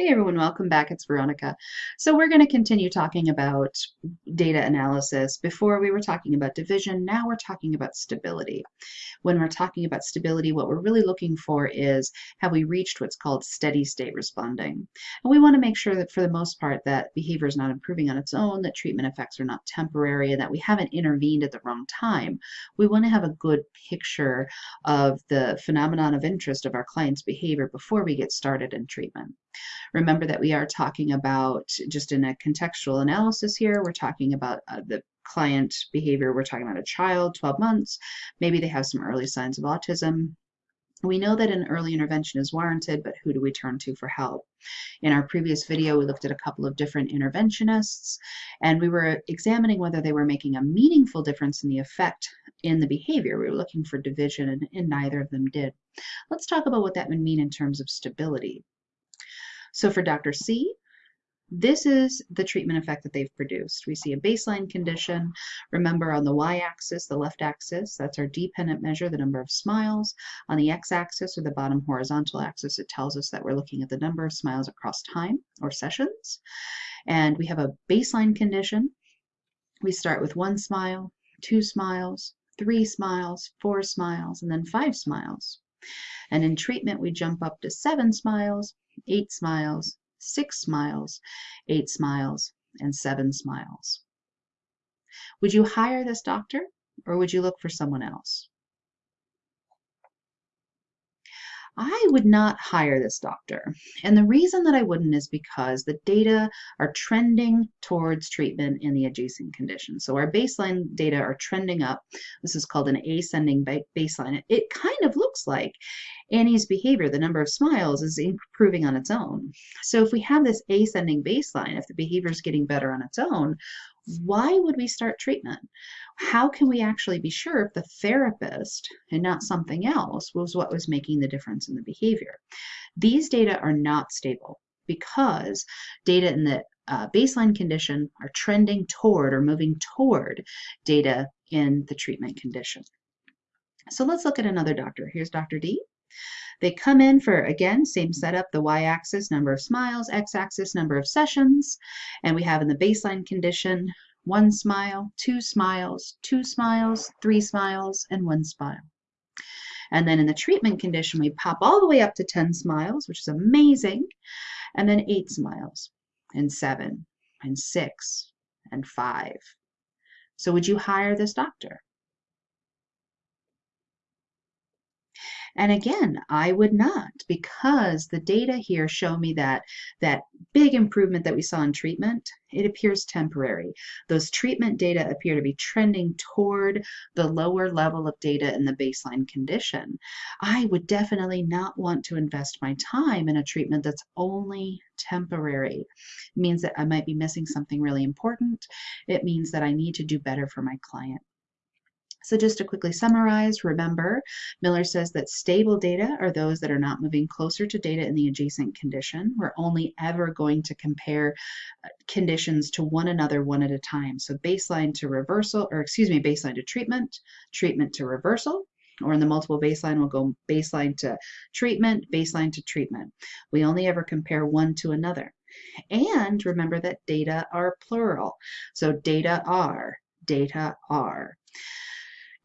Hey everyone, welcome back. It's Veronica. So we're going to continue talking about data analysis. Before we were talking about division, now we're talking about stability. When we're talking about stability, what we're really looking for is have we reached what's called steady state responding. And we want to make sure that for the most part that behavior is not improving on its own, that treatment effects are not temporary, and that we haven't intervened at the wrong time. We want to have a good picture of the phenomenon of interest of our client's behavior before we get started in treatment. Remember that we are talking about, just in a contextual analysis here, we're talking about uh, the client behavior. We're talking about a child, 12 months. Maybe they have some early signs of autism. We know that an early intervention is warranted, but who do we turn to for help? In our previous video, we looked at a couple of different interventionists, and we were examining whether they were making a meaningful difference in the effect in the behavior. We were looking for division, and, and neither of them did. Let's talk about what that would mean in terms of stability. So for Dr. C, this is the treatment effect that they've produced. We see a baseline condition. Remember on the y-axis, the left axis, that's our dependent measure, the number of smiles. On the x-axis or the bottom horizontal axis, it tells us that we're looking at the number of smiles across time or sessions. And we have a baseline condition. We start with one smile, two smiles, three smiles, four smiles, and then five smiles. And in treatment, we jump up to seven smiles, eight smiles, six smiles, eight smiles, and seven smiles. Would you hire this doctor or would you look for someone else? I would not hire this doctor. And the reason that I wouldn't is because the data are trending towards treatment in the adjacent condition. So our baseline data are trending up. This is called an ascending baseline. It kind of looks like Annie's behavior, the number of smiles, is improving on its own. So if we have this ascending baseline, if the behavior is getting better on its own, why would we start treatment? How can we actually be sure if the therapist and not something else was what was making the difference in the behavior? These data are not stable because data in the uh, baseline condition are trending toward or moving toward data in the treatment condition. So let's look at another doctor. Here's Dr. D. They come in for, again, same setup, the y-axis, number of smiles, x-axis, number of sessions, and we have in the baseline condition, one smile, two smiles, two smiles, three smiles, and one smile. And then in the treatment condition, we pop all the way up to 10 smiles, which is amazing, and then eight smiles, and seven, and six, and five. So would you hire this doctor? And again, I would not because the data here show me that that big improvement that we saw in treatment, it appears temporary. Those treatment data appear to be trending toward the lower level of data in the baseline condition. I would definitely not want to invest my time in a treatment that's only temporary. It means that I might be missing something really important. It means that I need to do better for my client. So just to quickly summarize, remember, Miller says that stable data are those that are not moving closer to data in the adjacent condition. We're only ever going to compare uh, conditions to one another one at a time. So baseline to reversal, or excuse me, baseline to treatment, treatment to reversal, or in the multiple baseline, we'll go baseline to treatment, baseline to treatment. We only ever compare one to another. And remember that data are plural. So data are, data are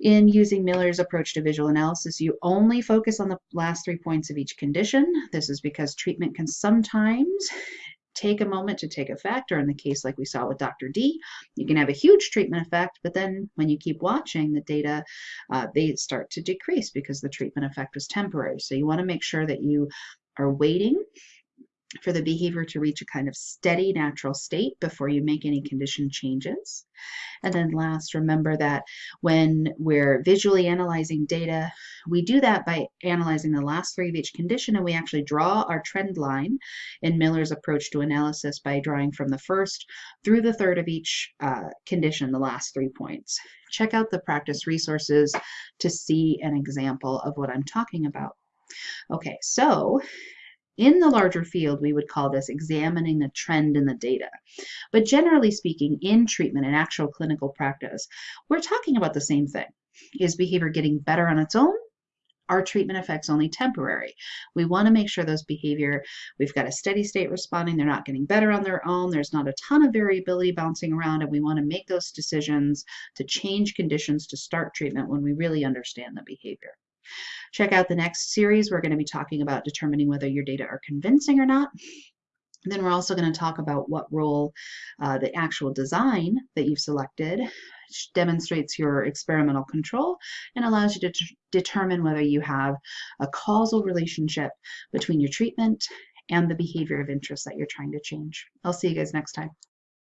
in using Miller's approach to visual analysis, you only focus on the last three points of each condition. This is because treatment can sometimes take a moment to take effect, or in the case like we saw with Dr. D, you can have a huge treatment effect, but then when you keep watching the data, uh, they start to decrease because the treatment effect was temporary. So you want to make sure that you are waiting for the behavior to reach a kind of steady natural state before you make any condition changes. And then last, remember that when we're visually analyzing data, we do that by analyzing the last three of each condition and we actually draw our trend line in Miller's approach to analysis by drawing from the first through the third of each uh, condition, the last three points. Check out the practice resources to see an example of what I'm talking about. Okay, so in the larger field, we would call this examining the trend in the data. But generally speaking, in treatment and actual clinical practice, we're talking about the same thing. Is behavior getting better on its own Are treatment effect's only temporary. We want to make sure those behavior, we've got a steady state responding, they're not getting better on their own, there's not a ton of variability bouncing around, and we want to make those decisions to change conditions to start treatment when we really understand the behavior. Check out the next series. We're going to be talking about determining whether your data are convincing or not. Then we're also going to talk about what role uh, the actual design that you've selected demonstrates your experimental control and allows you to determine whether you have a causal relationship between your treatment and the behavior of interest that you're trying to change. I'll see you guys next time.